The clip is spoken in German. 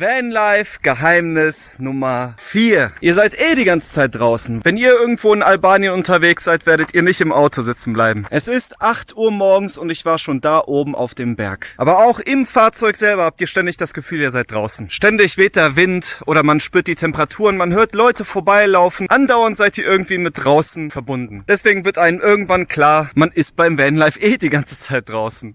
Vanlife Geheimnis Nummer 4. Ihr seid eh die ganze Zeit draußen. Wenn ihr irgendwo in Albanien unterwegs seid, werdet ihr nicht im Auto sitzen bleiben. Es ist 8 Uhr morgens und ich war schon da oben auf dem Berg. Aber auch im Fahrzeug selber habt ihr ständig das Gefühl, ihr seid draußen. Ständig weht der Wind oder man spürt die Temperaturen, man hört Leute vorbeilaufen. Andauernd seid ihr irgendwie mit draußen verbunden. Deswegen wird einem irgendwann klar, man ist beim Vanlife eh die ganze Zeit draußen.